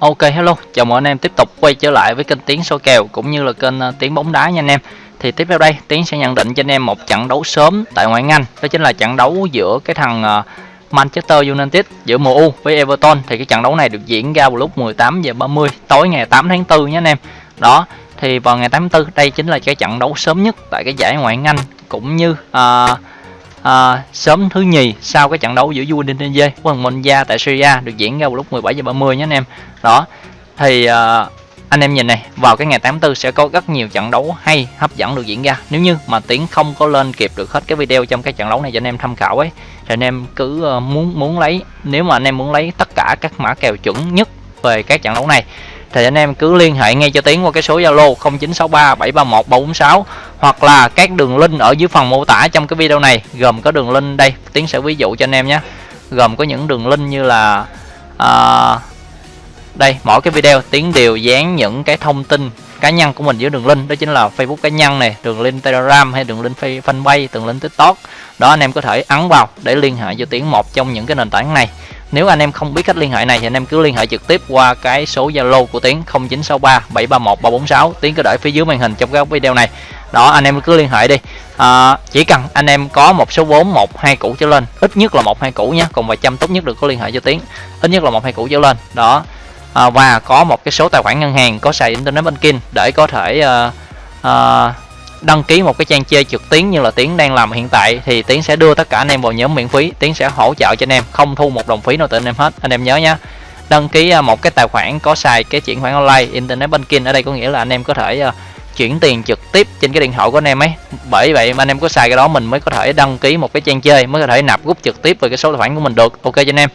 Ok hello, chào mừng anh em tiếp tục quay trở lại với kênh Tiến số kèo cũng như là kênh à, Tiến bóng đá nha anh em. Thì tiếp theo đây, Tiến sẽ nhận định cho anh em một trận đấu sớm tại ngoại hạng Anh, đó chính là trận đấu giữa cái thằng à, Manchester United giữa MU với Everton thì cái trận đấu này được diễn ra vào lúc 18 giờ 30 tối ngày 8 tháng 4 nhé anh em. Đó, thì vào ngày 8 tháng 4 đây chính là cái trận đấu sớm nhất tại cái giải ngoại hạng Anh cũng như uh, à, sớm thứ nhì sau cái trận đấu giữa Udinese với Monza tại Syria được diễn ra vào lúc 17 giờ 30 nhé anh em. Đó. Thì à, anh em nhìn này, vào cái ngày 84 sẽ có rất nhiều trận đấu hay hấp dẫn được diễn ra. Nếu như mà Tiến không có lên kịp được hết cái video trong cái trận đấu này cho anh em tham khảo ấy thì anh em cứ à, muốn muốn lấy nếu mà anh em muốn lấy tất cả các mã kèo chuẩn nhất về các trận đấu này thì anh em cứ liên hệ ngay cho Tiến qua cái số Zalo 0963 731 346 hoặc là các đường link ở dưới phần mô tả trong cái video này gồm có đường link đây. Tiến sẽ ví dụ cho anh em nhé. Gồm có những đường link như là uh, đây mỗi cái video Tiến đều dán những cái thông tin cá nhân của mình dưới đường link. Đó chính là Facebook cá nhân này đường link Telegram hay đường link fanpage đường link TikTok. Đó anh em có thể ấn vào để liên hệ cho Tiến một trong những cái nền tảng này nếu anh em không biết cách liên hệ này thì anh em cứ liên hệ trực tiếp qua cái số Zalo của Tiến 0963 731 346 Tiến cứ để phía dưới màn hình trong các video này. Đó anh em cứ liên hệ đi. À, chỉ cần anh em có một số vốn một hai củ trở lên ít nhất là một hai củ nhé còn vài trăm tốt nhất được có liên hệ cho Tiến. Ít nhất là một hai củ trở lên. Đó. À, và có một cái số tài khoản ngân hàng có xài internet banking để có thể uh, uh, đăng ký một cái trang chơi trực tuyến như là tiến đang làm hiện tại thì tiến sẽ đưa tất cả anh em vào nhóm miễn phí. Tiến sẽ hỗ trợ cho anh em không thu một đồng phí nào từ anh em hết. Anh em nhớ nhé đăng ký à, một cái tài khoản có xài cái chuyển khoản online internet banking ở đây có nghĩa là anh em có thể à, chuyển tiền trực tiếp trên cái điện thoại của anh em ấy. Bởi vậy mà anh em có xài cái đó mình mới có thể đăng ký một cái trang chơi mới có thể nạp rút trực tiếp về cái số tài khoản của mình được. Ok cho anh em.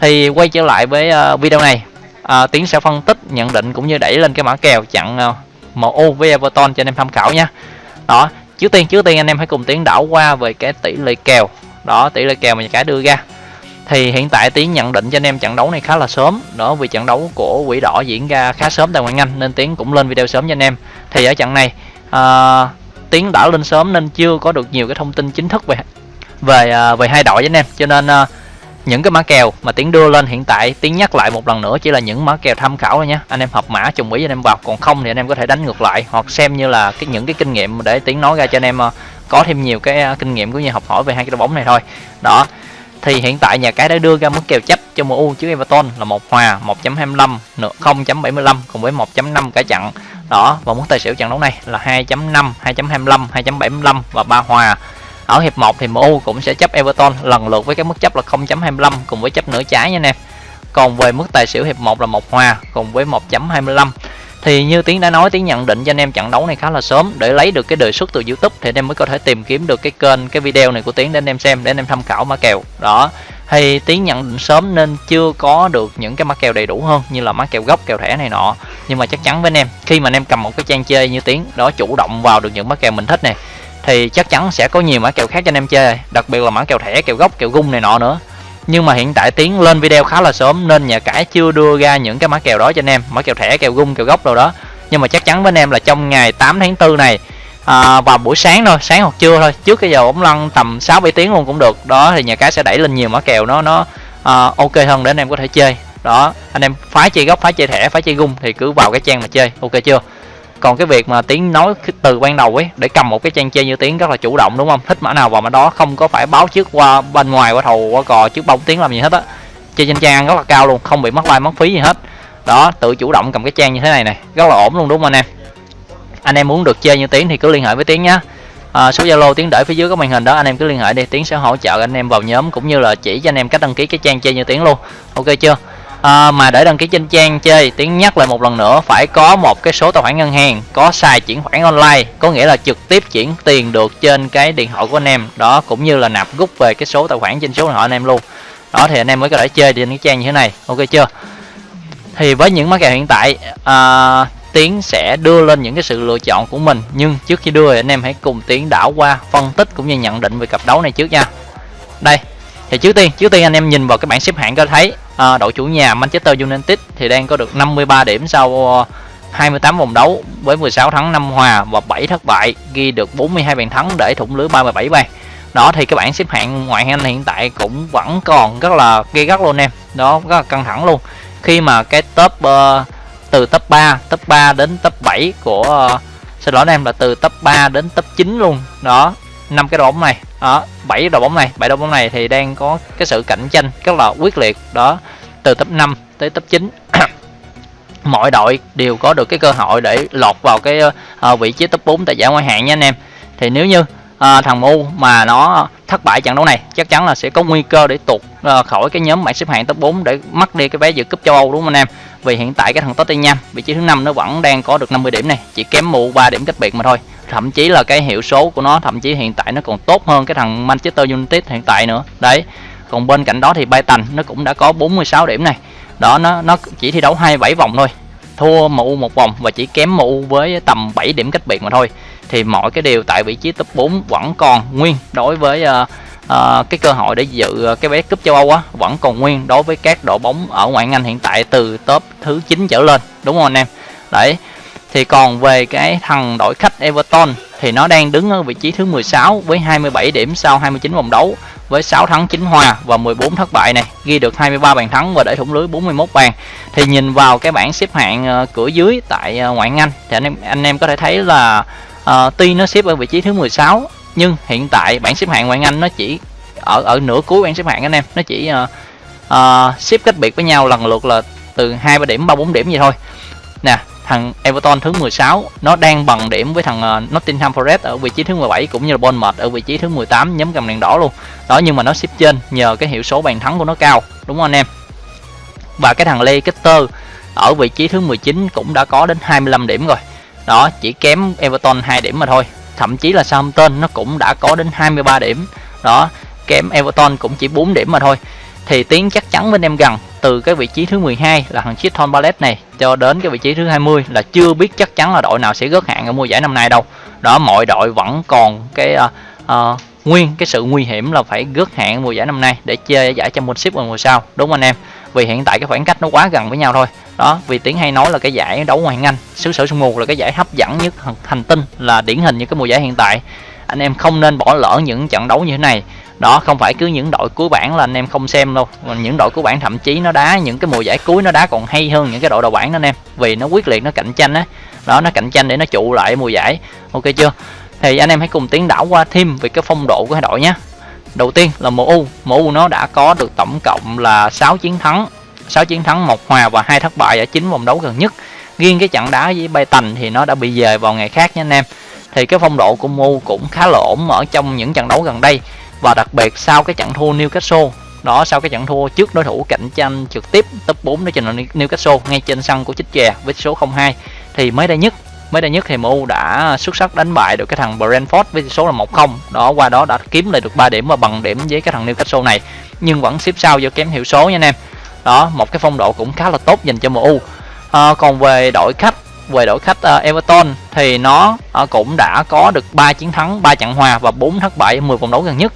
Thì quay trở lại với à, video này. À, tiến sẽ phân tích nhận định cũng như đẩy lên cái mã kèo chặn MU với Everton cho anh em tham khảo nha đó trước tiên trước tiên anh em hãy cùng tiến đảo qua về cái tỷ lệ kèo. Đó tỷ lệ kèo mà cái đưa ra. Thì hiện tại tiến nhận định cho anh em trận đấu này khá là sớm. Đó vì trận đấu của quỷ đỏ diễn ra khá sớm tại ngoại anh nên tiến cũng lên video sớm cho anh em. Thì ở trận này uh, tiến đã lên sớm nên chưa có được nhiều cái thông tin chính thức về về uh, về hai đội với anh em. Cho nên uh, những cái mã kèo mà tiến đưa lên hiện tại tiến nhắc lại một lần nữa chỉ là những mã kèo tham khảo thôi nhé anh em hợp mã trùng ý anh em vào. Còn không thì anh em có thể đánh ngược lại hoặc xem như là cái những cái kinh nghiệm để tiến nói ra cho anh em ờ, có thêm nhiều cái ờ, kinh nghiệm cũng như học hỏi về hai cái đội bóng này thôi. Đó, thì hiện tại nhà cái đã đưa ra mức kèo chấp cho MU trước Everton là một hòa 1.25 0.75 cùng với 1.5 cả chặn đó, và mức tài xỉu trận đấu này là 2.5 2.25 2.75 và ba hòa ở hiệp 1 thì MU cũng sẽ chấp Everton, lần lượt với cái mức chấp là 0.25 cùng với chấp nửa trái nha anh em còn về mức tài xỉu hiệp 1 là một hòa cùng với 1.25 thì như tiến đã nói, tiến nhận định cho anh em trận đấu này khá là sớm. Để lấy được cái đề xuất từ youtube thì anh em mới có thể tìm kiếm được cái kênh, cái video này của tiến để anh em xem, để anh em tham khảo mã kèo. Đó. Thì tiến nhận định sớm nên chưa có được những cái mã kèo đầy đủ hơn như là mã kèo gốc, kèo thẻ này nọ. Nhưng mà chắc chắn với anh em, khi mà anh em cầm một cái trang chơi như tiến, đó chủ động vào được những mã kèo mình thích này thì chắc chắn sẽ có nhiều mã kèo khác cho anh em chơi đặc biệt là mã kèo thẻ kèo gốc kèo gung này nọ nữa. Nhưng mà hiện tại tiến lên video khá là sớm nên nhà cái chưa đưa ra những cái mã kèo đó cho anh em mã kèo thẻ kèo gung kèo gốc đâu đó. Nhưng mà chắc chắn với anh em là trong ngày 8 tháng 4 này à, vào buổi sáng thôi sáng hoặc trưa thôi trước cái giờ bóng lăn tầm 6 7 tiếng luôn cũng được. Đó thì nhà cái sẽ đẩy lên nhiều mã kèo nó nó à, ok hơn để anh em có thể chơi. Đó anh em phái chơi gốc phái chơi thẻ phái chơi gung thì cứ vào cái trang mà chơi ok chưa? Còn cái việc mà tiếng nói từ ban đầu ấy để cầm một cái trang chơi như tiếng rất là chủ động đúng không? Thích mã nào vào mã đó không có phải báo trước qua bên ngoài qua thầu qua cò trước bông tiếng làm gì hết á. Chơi trên trang rất là cao luôn không bị mất like mất phí gì hết. Đó tự chủ động cầm cái trang như thế này này rất là ổn luôn đúng không anh em? Anh em muốn được chơi như tiếng thì cứ liên hệ với tiếng nhá. À, số zalo tiếng để phía dưới có màn hình đó anh em cứ liên hệ đi tiếng sẽ hỗ trợ anh em vào nhóm cũng như là chỉ cho anh em cách đăng ký cái trang chơi như tiếng luôn. Ok chưa? À, mà để đăng ký trên trang chơi tiến nhắc lại một lần nữa phải có một cái số tài khoản ngân hàng có xài chuyển khoản online có nghĩa là trực tiếp chuyển tiền được trên cái điện thoại của anh em. Đó cũng như là nạp rút về cái số tài khoản trên số điện thoại anh em luôn. Đó thì anh em mới có thể chơi trên cái trang như thế này. Ok chưa? Thì với những mã kèo hiện tại à, tiến sẽ đưa lên những cái sự lựa chọn của mình. Nhưng trước khi đưa thì anh em hãy cùng tiến đảo qua phân tích cũng như nhận định về cặp đấu này trước nha. Đây thì trước tiên trước tiên anh em nhìn vào cái bảng xếp hạng có thấy à, đội chủ nhà Manchester United thì đang có được 53 điểm sau ờ, 28 vòng đấu với 16 thắng 5 hòa và 7 thất bại ghi được 42 bàn thắng để thủng lưới 37 bàn. Đó thì cái bảng xếp hạng ngoại hạng Anh hiện tại cũng vẫn còn rất là gây gắt luôn em. Đó rất là căng thẳng luôn. Khi mà cái top uh, từ top 3 top 3 đến top 7 của uh, xin lỗi anh em là từ top 3 đến top 9 luôn. Đó năm cái đội bóng này. Đó bảy đội bóng này. Bảy đội bóng này thì đang có cái sự cạnh tranh rất là quyết liệt. Đó từ top 5 tới top 9 mọi đội đều có được cái cơ hội để lọt vào cái uh, vị trí top 4 tại giải ngoại hạng nha anh em. Thì nếu như uh, thằng MU mà nó thất bại trận đấu này chắc chắn là sẽ có nguy cơ để tụt uh, khỏi cái nhóm bảng xếp hạng top 4 để mất đi cái vé dự cúp châu Âu đúng không anh em? Vì hiện tại cái thằng Tottenham vị trí thứ năm nó vẫn đang có được 50 điểm này chỉ kém MU 3 điểm cách biệt mà thôi. Thậm chí là cái hiệu số của nó thậm chí hiện tại nó còn tốt hơn cái thằng Manchester United hiện tại nữa. Đấy còn bên cạnh đó thì Brighton nó cũng đã có 46 điểm này. Đó nó nó chỉ thi đấu 27 vòng thôi. Thua MU một vòng và chỉ kém MU với tầm 7 điểm cách biệt mà thôi. Thì mọi cái điều tại vị trí top 4 vẫn còn nguyên đối với uh, uh, cái cơ hội để dự cái vé cúp châu Âu á vẫn còn nguyên đối với các đội bóng ở ngoại hạng Anh hiện tại từ top thứ 9 trở lên. Đúng không anh em? Đấy. Thì còn về cái thằng đội khách Everton thì nó đang đứng ở vị trí thứ 16 với 27 điểm sau 29 vòng đấu với 6 thắng 9 hòa và 14 thất bại này, ghi được 23 bàn thắng và để thủng lưới 41 bàn. Thì nhìn vào cái bảng xếp hạng ờ, cửa dưới tại ờ, ngoại Anh thì anh em anh em có thể thấy là uh, tuy nó xếp ở vị trí thứ 16 nhưng hiện tại bảng xếp hạng ngoại Anh nó chỉ ở ở nửa cuối bảng xếp hạng anh em, nó chỉ uh, uh, xếp cách biệt với nhau lần lượt là từ 2 3 điểm, 3 4 điểm gì thôi. Nè, thằng Everton thứ 16 nó đang bằng điểm với thằng ờ, Nottingham Forest ở vị trí thứ 17 cũng như là Bournemouth ở vị trí thứ 18 nhóm cầm đèn đỏ luôn. Đó, nhưng mà nó xếp trên nhờ cái hiệu số bàn thắng của nó cao, đúng không anh em? Và cái thằng Leicester ở vị trí thứ 19 cũng đã có đến 25 điểm rồi. Đó, chỉ kém Everton 2 điểm mà thôi. Thậm chí là Southampton nó cũng đã có đến 23 điểm. Đó, kém Everton cũng chỉ 4 điểm mà thôi. Thì tiến chắc chắn với anh em gần từ cái vị trí thứ 12 là thằng Chiton Ballet này cho đến cái vị trí thứ 20 là chưa biết chắc chắn là đội nào sẽ rớt hạng ở mùa giải năm nay đâu. Đó mọi đội vẫn còn cái uh, uh, nguyên cái sự nguy hiểm là phải rớt hạng mùa giải năm nay để chơi giải Championship vào mùa sau đúng anh em? Vì hiện tại cái khoảng cách nó quá gần với nhau thôi. Đó vì tiếng hay nói là cái giải đấu ngoại Anh xứ sở sương mù là cái giải hấp dẫn nhất hành tinh là điển hình như cái mùa giải hiện tại. Anh em không nên bỏ lỡ những trận đấu như thế này đó, không phải cứ những đội cuối bảng là anh em không xem đâu. Những đội cuối bảng thậm chí nó đá, những cái mùa giải cuối nó đá còn hay hơn những cái đội đầu bảng đó anh em. Vì nó quyết liệt, nó cạnh tranh á. Đó. đó nó cạnh tranh để nó trụ lại mùa giải. Ok chưa? Thì anh em hãy cùng tiến đảo qua thêm về cái phong độ của hai đội nhé. Đầu tiên là MU. MU nó đã có được tổng cộng là 6 chiến thắng. 6 chiến thắng, một hòa và hai thất bại ở chín vòng đấu gần nhất. Riêng cái trận đá với bay tành thì nó đã bị dời vào ngày khác nha anh em. Thì cái phong độ của MU cũng khá là ổn ở trong những trận đấu gần đây và đặc biệt sau cái trận thua Newcastle đó sau cái trận thua trước đối thủ cạnh tranh trực tiếp top 4 đó chính là Newcastle ngay trên sân của chích chè với số 02 thì mới đây nhất mới đây nhất thì MU đã xuất sắc đánh bại được cái thằng Brentford với số là 1-0 đó qua đó đã kiếm lại được 3 điểm và bằng điểm với cái thằng Newcastle này nhưng vẫn xếp sau do kém hiệu số nha anh em. Đó một cái phong độ cũng khá là tốt dành cho MU. À, còn về đội khách về đội khách uh, Everton thì nó uh, cũng đã có được 3 chiến thắng 3 trận hòa và 4 thất bại ở 10 vòng đấu gần nhất.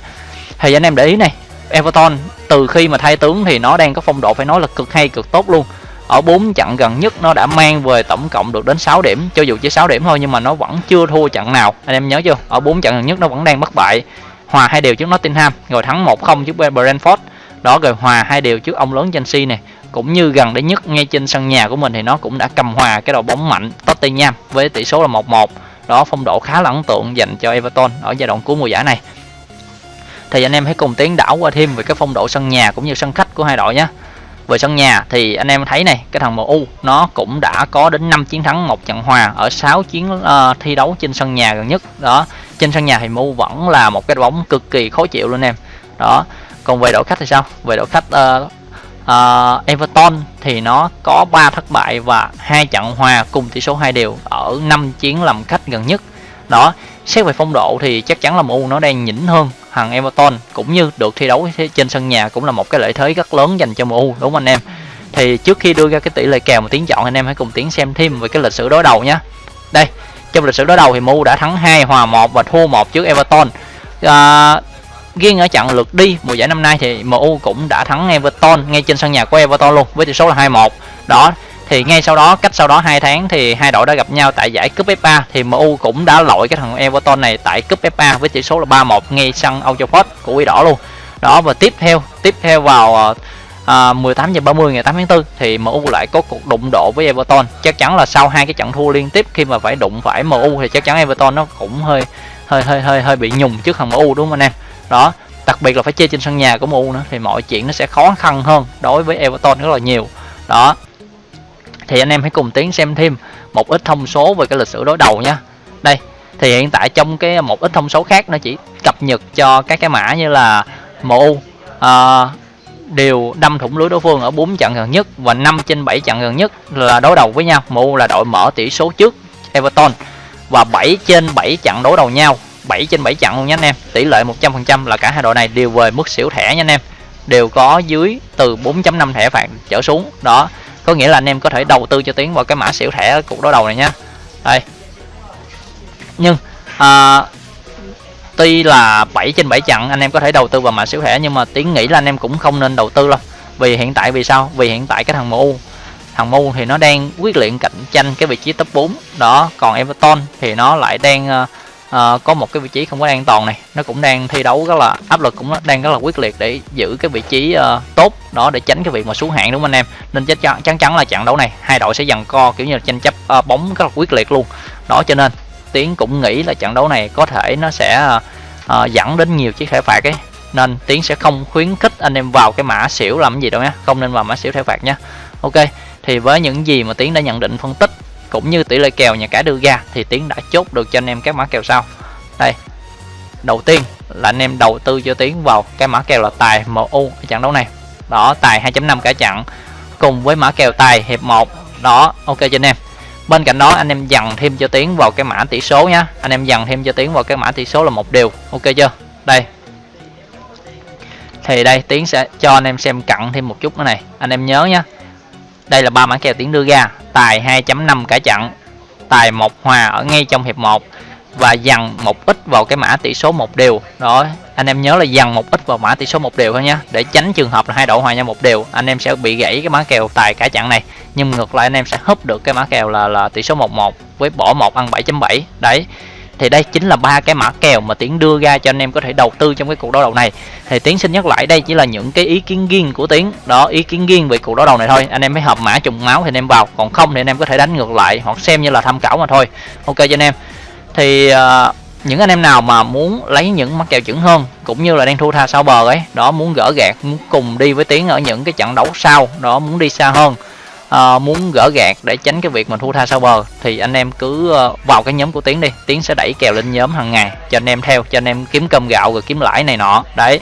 Thì anh em để ý này Everton từ khi mà thay tướng thì nó đang có phong độ phải nói là cực hay cực tốt luôn. Ở 4 trận gần nhất nó đã mang về tổng cộng được đến 6 điểm cho dù chỉ 6 điểm thôi nhưng mà nó vẫn chưa thua trận nào. Anh em nhớ chưa? Ở 4 trận gần nhất nó vẫn đang bất bại. Hòa hai đều trước Nottingham rồi thắng 1-0 trước Brentford. Đó rồi hòa hai đều trước ông lớn Chelsea này cũng như gần đây nhất ngay trên sân nhà của mình thì nó cũng đã cầm hòa cái đội bóng mạnh Tottenham với tỷ số là 1-1 đó phong độ khá là ấn tượng dành cho Everton ở giai đoạn cuối mùa giải này. Thì anh em hãy cùng tiến đảo qua thêm về cái phong độ sân nhà cũng như sân khách của hai đội nhé. Về sân nhà thì anh em thấy này cái thằng MU nó cũng đã có đến 5 chiến thắng một trận hòa ở 6 chiến uh, thi đấu trên sân nhà gần nhất. Đó trên sân nhà thì MU vẫn là một cái bóng cực kỳ khó chịu luôn em. Đó còn về đội khách thì sao? Về đội khách uh, uh, Everton thì nó có 3 thất bại và hai trận hòa cùng tỷ số hai đều ở 5 chiến làm khách gần nhất. Đó xét về phong độ thì chắc chắn là MU nó đang nhỉnh hơn thằng Everton cũng như được thi đấu trên sân nhà cũng là một cái lợi thế rất lớn dành cho MU đúng không anh em? Thì trước khi đưa ra cái tỷ lệ kèo mà tiếng chọn anh em hãy cùng tiến xem thêm về cái lịch sử đối đầu nhé đây trong lịch sử đối đầu thì MU đã thắng 2 hòa 1 và thua 1 trước Everton. À, riêng ở trận lượt đi mùa giải năm nay thì MU cũng đã thắng Everton ngay trên sân nhà của Everton luôn với tỷ số là 2-1 đó thì ngay sau đó cách sau đó hai tháng thì hai đội đã gặp nhau tại giải cúp FA thì MU cũng đã lội cái thằng Everton này tại cúp FA với tỷ số là 3-1 ngay sân Old Trafford của Quỷ Đỏ luôn. Đó và tiếp theo tiếp theo vào ờ, à, 18 giờ 30 ngày 8 tháng 4 thì MU lại có cuộc đụng độ với Everton. Chắc chắn là sau hai cái trận thua liên tiếp khi mà phải đụng phải MU thì chắc chắn Everton nó cũng hơi hơi hơi hơi hơi bị nhùng trước thằng MU đúng không anh em? Đó đặc biệt là phải chơi trên sân nhà của MU nữa thì mọi chuyện nó sẽ khó khăn hơn đối với Everton rất là nhiều. Đó. Thì anh em hãy cùng tiến xem thêm một ít thông số về cái lịch sử đối đầu nha. Đây thì hiện tại trong cái một ít thông số khác nó chỉ cập nhật cho các cái mã như là MU uh, ờ, đều đâm thủng lưới đối phương ở 4 trận gần nhất và 5 trên 7 trận gần nhất là đối đầu với nhau. MU là đội mở tỷ số trước Everton và 7 trên 7 trận đối đầu nhau. 7 trên 7 trận luôn nha anh em. Tỷ lệ 100% là cả hai đội này đều về mức xỉu thẻ nha anh em. Đều có dưới từ 4.5 thẻ phạt trở xuống. Đó có nghĩa là anh em có thể đầu tư cho tiến vào cái mã xỉu thẻ cuộc đối đầu này nha. Đây. Nhưng à, tuy là 7 trên 7 trận anh em có thể đầu tư vào mã xỉu thẻ nhưng mà tiến nghĩ là anh em cũng không nên đầu tư đâu. Vì hiện tại vì sao? Vì hiện tại cái thằng MU thằng MU thì nó đang quyết liệt cạnh tranh cái vị trí top 4 đó còn Everton thì nó lại đang uh, uh, có một cái vị trí không có an toàn này. Nó cũng đang thi đấu rất là áp lực cũng đang rất là quyết liệt để giữ cái vị trí uh, tốt đó để tránh cái việc mà xuống hạng đúng không anh em? Nên chắc chắn chắn là trận đấu này hai đội sẽ dần co kiểu như là tranh chấp uh, bóng rất là quyết liệt luôn. Đó cho nên tiến cũng nghĩ là trận đấu này có thể nó sẽ uh, dẫn đến nhiều chiếc thẻ phạt ấy. Nên tiến sẽ không khuyến khích anh em vào cái mã xỉu làm gì đâu nhé không nên vào mã xỉu thẻ phạt nhé ok thì với những gì mà tiến đã nhận định phân tích cũng như tỷ lệ kèo nhà cái đưa ra thì tiến đã chốt được cho anh em các mã kèo sau. Đây, đầu tiên là anh em đầu tư cho tiến vào cái mã kèo là tài MU ở trận đấu này. Đó, tài 2.5 cả trận cùng với mã kèo tài hiệp 1 đó, ok cho anh em. Bên cạnh đó, anh em dần thêm cho tiến vào cái mã tỷ số nhá. Anh em dần thêm cho tiến vào cái mã tỷ số là một điều. Ok chưa? Đây. Thì đây, tiến sẽ cho anh em xem cặn thêm một chút nữa này. Anh em nhớ nhá. Đây là ba mã kèo tiến đưa ra tài 2.5 cả trận tài một hòa ở ngay trong hiệp 1 và dằn một ít vào cái mã tỷ số một đều. Đó anh em nhớ là dằn một ít vào mã tỷ số một đều thôi nhé để tránh trường hợp là hai đội hòa nhau một đều, anh em sẽ bị gãy cái mã kèo tài cả chặn này. Nhưng ngược lại anh em sẽ húp được cái mã kèo là là tỷ số 1-1 với bỏ một ăn 7.7 đấy thì đây chính là ba cái mã kèo mà tiến đưa ra cho anh em có thể đầu tư trong cái cuộc đấu đầu này. Thì tiến xin nhắc lại đây chỉ là những cái ý kiến riêng của tiến. Đó ý kiến riêng về cuộc đấu đầu này thôi. Anh em mới hợp mã trùng máu thì anh em vào. Còn không thì anh em có thể đánh ngược lại hoặc xem như là tham khảo mà thôi. Ok cho anh em. Thì uh, những anh em nào mà muốn lấy những mắc kèo chuẩn hơn cũng như là đang thua tha sau bờ ấy đó muốn gỡ gạt muốn cùng đi với tiến ở những cái trận đấu sau đó muốn đi xa hơn uh, muốn gỡ gạt để tránh cái việc mình thua tha sau bờ thì anh em cứ uh, vào cái nhóm của tiến đi. Tiến sẽ đẩy kèo lên nhóm hàng ngày cho anh em theo cho anh em kiếm cơm gạo rồi kiếm lãi này nọ. Đấy.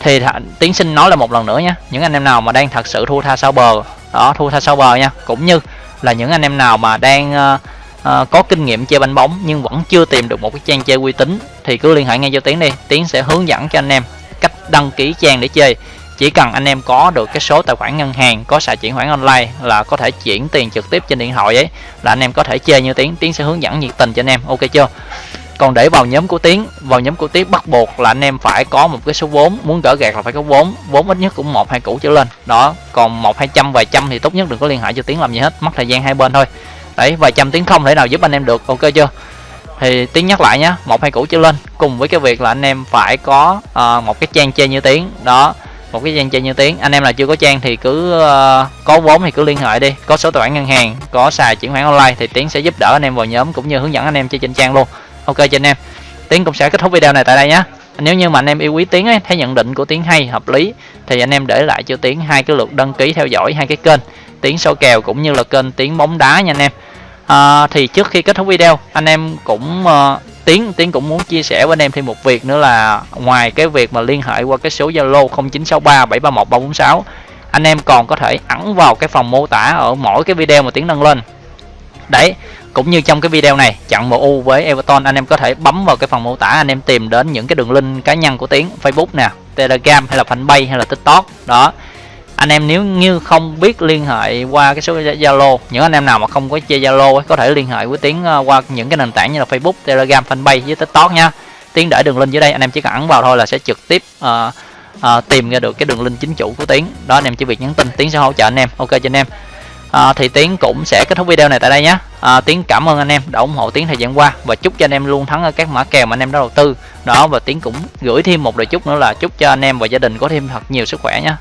Thì tiến xin nói là một lần nữa nhé những anh em nào mà đang thật sự thua tha sau bờ đó thua tha sau bờ nha. Cũng như là những anh em nào mà đang uh, uh, có kinh nghiệm chơi banh bóng nhưng vẫn chưa tìm được một cái trang chơi uy tín thì cứ liên hệ ngay cho tiến đi. Tiến sẽ hướng dẫn cho anh em cách đăng ký trang để chơi chỉ cần anh em có được cái số tài khoản ngân hàng có xài chuyển khoản online là có thể chuyển tiền trực tiếp trên điện thoại ấy là anh em có thể chơi như tiến tiến sẽ hướng dẫn nhiệt tình cho anh em. Ok chưa? Còn để vào nhóm của tiến vào nhóm của tiến bắt buộc là anh em phải có một cái số vốn muốn gỡ gạt là phải có vốn vốn ít nhất cũng một hai củ trở lên. Đó còn một hai trăm vài trăm thì tốt nhất đừng có liên hệ cho tiến làm gì hết mất thời gian hai bên thôi. Đấy vài trăm tiếng không thể nào giúp anh em được ok chưa? Thì tiếng nhắc lại nhé một hai củ trở lên cùng với cái việc là anh em phải có uh, một cái trang chơi như tiếng đó một cái trang chơi như tiếng. Anh em là chưa có trang thì cứ uh, có vốn thì cứ liên hệ đi. Có số tài khoản ngân hàng có xài chuyển khoản online thì tiến sẽ giúp đỡ anh em vào nhóm cũng như hướng dẫn anh em chơi trên trang luôn. Ok cho anh em. Tiến cũng sẽ kết thúc video này tại đây nhé nếu như mà anh em yêu quý tiến ấy, thấy nhận định của tiến hay hợp lý thì anh em để lại cho tiến hai cái lượt đăng ký theo dõi hai cái kênh. Tiếng số kèo cũng như là kênh tiếng bóng đá nha anh em. À, thì trước khi kết thúc video anh em cũng uh, tiến tiến cũng muốn chia sẻ với anh em thêm một việc nữa là ngoài cái việc mà liên hệ qua cái số zalo 0963 731 346 anh em còn có thể ẩn vào cái phòng mô tả ở mỗi cái video mà tiến đăng lên. Đấy, cũng như trong cái video này chặn MU với Everton, anh em có thể bấm vào cái phần mô tả, anh em tìm đến những cái đường link cá nhân của tiến, Facebook nè, Telegram hay là fanpage hay là TikTok. Đó anh em nếu như không biết liên hệ qua cái số Zalo những anh em nào mà không có chơi Zalo có thể liên hệ với Tiến ờ, qua những cái nền tảng như là Facebook, Telegram, Fanpage với TikTok nha. Tiến để đường link dưới đây anh em chỉ cần ấn vào thôi là sẽ trực tiếp uh, uh, tìm ra được cái đường link chính chủ của Tiến. Đó anh em chỉ việc nhắn tin Tiến sẽ hỗ trợ anh em. Ok cho anh em. À, thì Tiến cũng sẽ kết thúc video này tại đây nhé à, Tiến cảm ơn anh em đã ủng hộ Tiến thời gian qua và chúc cho anh em luôn thắng ở các mã kèo mà anh em đã đầu tư đó và Tiến cũng gửi thêm một lời chúc nữa là chúc cho anh em và gia đình có thêm thật nhiều sức khỏe nhé